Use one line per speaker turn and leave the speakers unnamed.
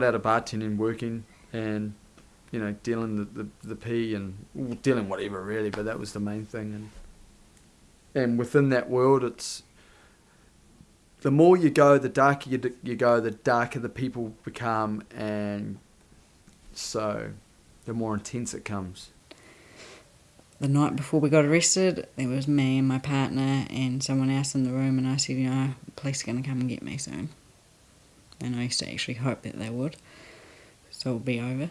got out of bartending, working, and you know, dealing the, the, the P and dealing whatever really, but that was the main thing. And and within that world, it's the more you go, the darker you, you go, the darker the people become, and so the more intense it comes.
The night before we got arrested, there was me and my partner and someone else in the room, and I said, you know, police are going to come and get me soon. And I used to actually hope that they would, so it'll be over.